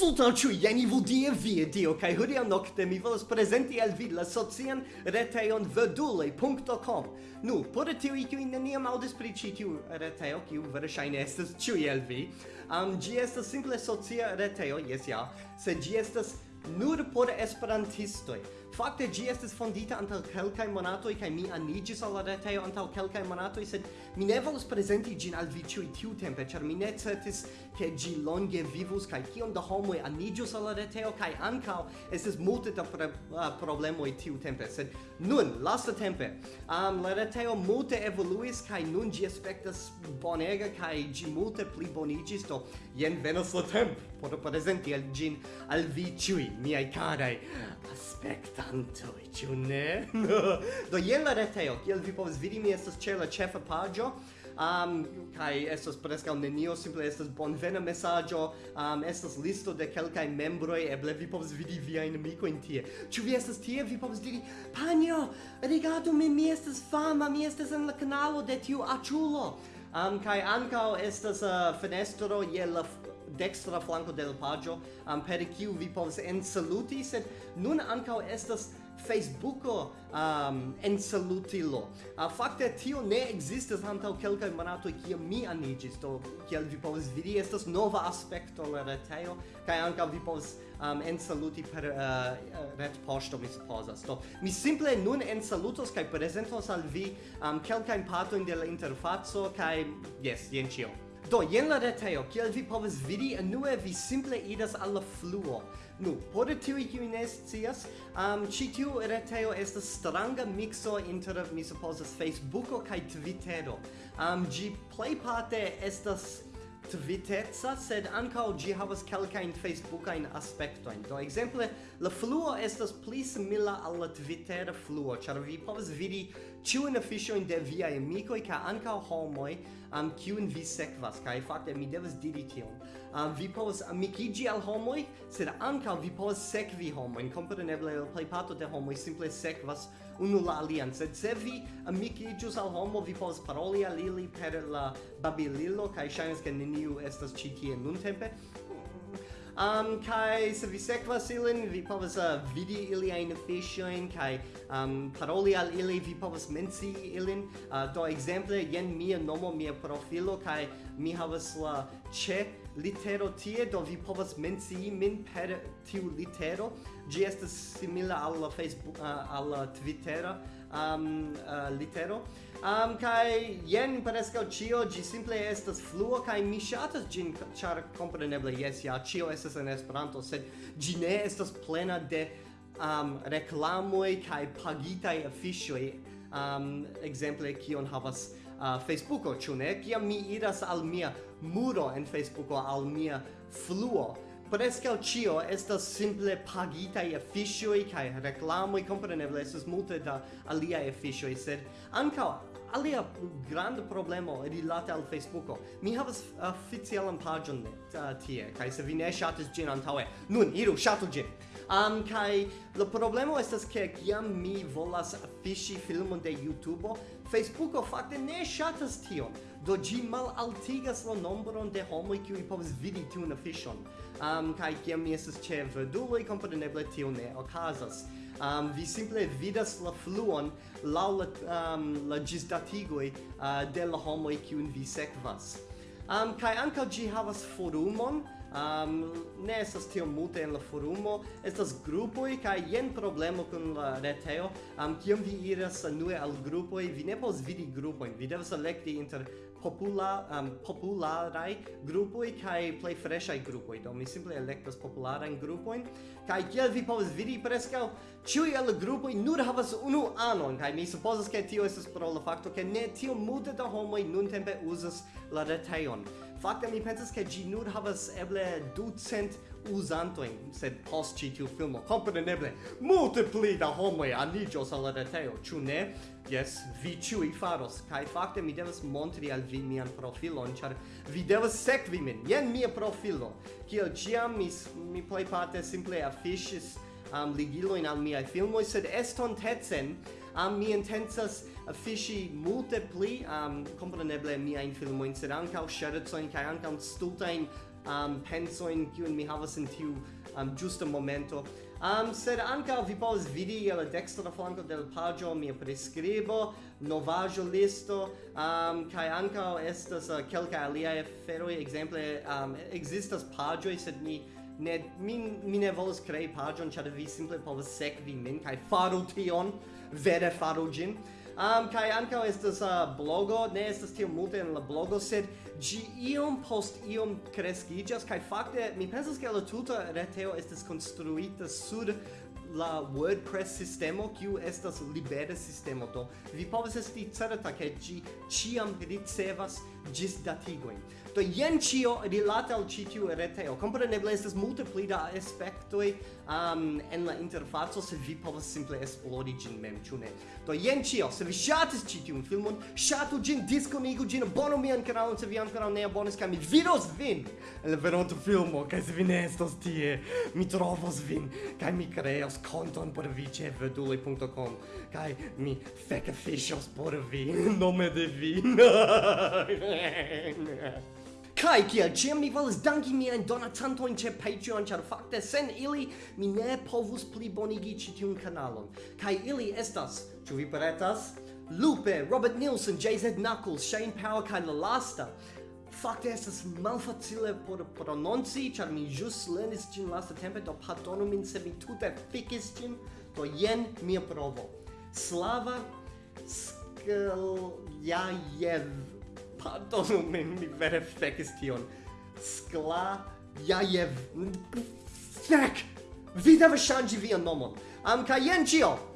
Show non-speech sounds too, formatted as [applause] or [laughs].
Sultan ĉu jen ivu die vie dio kaj hodiaŭ nokte mi volas prezenti al vi la socian retejon verduloj.com. Nu, por tiuj kiuj neniam aŭdis pri ĉi tiu retejo, kiu verŝajne estas ĉiuj el vi, um, ĝi estas simple socia retejo, jes ja, sed ĝi estas nur por esperantistoj. Fakte ĝi estis fondita antaŭ kelkaj monatoj kaj mi aniĝis al la retejo antaŭ kelkaj monatoj, sed mi ne volus prezenti ĝin al vi ĉiuj tiutempe, ĉar mi ne certis ke ĝi longe vivus kaj kiom da homoj aniĝus al la retejo kaj ankaŭ estis multe da pre, uh, problemoj tiutempe, sed nun lastatempe um, la retejo multe evoluis kaj nun ĝi aspektas bonega kaj ĝi multe pli boniĝis, do jen venas la tempo por prezenti al ĝin al vi ĉiuj miaj karaj aspektoj ludantoj, ciu ne? [laughs] do jen la reteo kiel vi povas vidi, mi estas ĉe la ĉefa paĝo. Um, kai estas preskaŭ nenio, simple estas bonvena mesaĝo, um, estas listo de kelkaj membroj, eble vi povas vidi viajn amikojn tie. Ĉu vi estas tie, vi povas diri, panjo, rigardu mi mi estas fama, mi estas en la kanalo de tiu aĉulo. Um, kai ankaŭ estas uh, fenestro je la dextra flanco del pagio um, per kiu vi povas ensaluti sed nun ankaŭ estas Facebooko um, ensalutilo. Uh, fakte tio ne ekzistas antaŭ kelkaj monatoj kiam mi aniĝis, do kiel vi povas vidi estas nova aspekto la retejo kaj ankaŭ vi povas um, ensaluti per uh, retpoŝto mi supozas. Do mi simple nun en salutos kaj prezentos al vi um, kelkajn partojn de la interfaco kaj jes, jen ĉio. Do, jen la retejo, kiel vi povas vidi, anue vi simple idas al la fluo. Nu, por tiui kiui ne scias, um, ĉi tiu retejo estas stranga mikso inter, mi supozas, Facebooko kaj Twittero. Um, ĝi plejparte estas Twitterza, sed ankaŭ ĝi havas kelkajn Facebookajn aspektojn. Do ekzemple, la fluo estas pli simila al la Twittera fluo, ĉar vi povas vidi ciun officioin de via amicoi, ca ancao homoi, am um, cium vi sekvas kai fakte mi devas diri tion. Um, vi povas amikigi al homoj sed ankaŭ vi povas sekvi homojn. Kompreneble la plejparto de homoj simple sekvas unu la alian sed se vi amikiĝus al homo vi povas paroli al ili per la babililo kaj ŝajnas ke neniu estas ĉi tie nuntempe um, kai se vi sekvas ilin, vi povas uh, vidi iliajn fiŝojn kai um, paroli al ili, vi povas menci ilin. Uh, do ekzemple, jen mia nomo, mia profilo kai mi havas la ĉe litero tie, do vi povas menci min per tiu litero. Gi estas simila alla Facebook, uh, alla Twittera um, uh, litero. Um, kai jen prescau cio, gi simple estas fluo, kai mi shatas gin, char compreneble, yes, ja, cio estas en Esperanto, sed gi ne estas plena de um, reclamoi kai pagitai afficioi, um, exemple, kion havas uh, Facebooko, ĉu ne? Kiam mi iras al mia muro en Facebooko, al mia fluo, Prescau cio estas simple pagitai efficioi cae reclamoi, compreneble, estas multe da alia efficioi, sed ancao alia grande problemo rilate al Facebooko. Mi havas oficialan pagion eh, tie, cae se vi ne shatis gin antaue, nun iru shatu gin! um, kai lo problema estas ke kiam mi volas fiŝi filmon de YouTube Facebooko fakte ne shatas tion. Do ji mal altigas la nombron de homoj kiuj povas vidi tiun fishon um, kai kiam mi estas ĉe verduloj kompreneble tio ne okazas. Um, vi simple vidas la fluon laŭ la, um, la ĝisdatigoj uh, de la homoj kiujn vi sekvas. Um, kai ankaŭ ĝi havas forumon um, ne estas tio multe en la forumo, estas grupoj kaj jen problemo kun la retejo. Um, kiam vi iras nue al grupoj, vi ne povas vidi grupojn, vi devas elekti inter popula um, popularaj grupoj kaj plej freshaj grupoj. Do mi simple elektas popularajn grupojn kaj kiel vi povas vidi preskaŭ ĉiuj el la grupoj nur havas unu anon kaj mi supozas ke tio estas pro la fakto ke ne tio multe da homoj nuntempe uzas la retejon. Fakte mi pensas ke ĝi nur havas eble 200 uzantojn, sed post ĉi tiu filmo kompreneble multe pli da homoj aliĝos al la retejo, ĉu ne? Jes, vi ĉiuj faros kaj fakte mi devas montri al vi mian profilon, ĉar vi devas sekvi min. Jen mia profilo. Kiel ĉiam mi mi plejparte simple afiŝis um, ligilojn al miaj filmoj, sed estontecen um, mi intensas fiŝi multe pli um, kompreneble miajn filmojn sed ankaŭ ŝercojn kai ankaŭ stultain um, pensojn kiun mi havas in tiu um, giusta momento. Um, sed anca vi povas vidi je la dextra flanco del pagio mia prescribo, novajo listo, um, kai anca estas uh, kelka alia feroi, exemple, um, existas pagioi, sed mi ne mi mi ne volas krei pagion ĉar vi simple povas sekvi min kaj faru tion vere faru ĝin. Um, kaj ankaŭ estas uh, blogo ne estas tiom multe en la blogo sed ĝi iom post iom kreskiĝas kaj fakte mi pensas ke la tuta retejo estas konstruita sur la WordPress sistemo kiu estas libera sistemo do vi povas esti certa ke ĝi ĉiam ricevas ĝis datigojn do jen ĉio rilate al ĉi tiu retejo. Kompreneble estas multe pli da aspektoj um, en la interfaco se vi povas simple esplori ĝin mem ĉu ne? Do jen ĉio se vi ŝatis ĉi tiun filmon ŝatu ĝin diskonigu ĝin abonu mian kanalon se vi ankoraŭ ne abonis kaj mi vidos vin. En la venonta filmo kaj se vi ne estos tie mi trovos vin kaj mi kreos konton por vi ĉe vedule.com kaj mi fekafiŝos por vi [laughs] nome de vi. [laughs] Kai kia ciam mi volas danki donatanto in che Patreon char fakte sen ili mi ne povus plibonigi ĉi tiun kanalon. Kai ili estas, ĉu vi pretas? Lupe, Robert Nielsen, JZ Knuckles, Shane Power kaj la lasta. Fakte estas malfacile por prononci, ĉar mi ĵus lernis ĝin lastatempe, do pardonu min se mi tute fikis ĝin, do jen mia provo. Slava Skljajev. Pardonu min, mi vere fekis tion. Skljajev. Fek! Vi devas ŝanĝi vian nomon. Am kaj jen ĉio!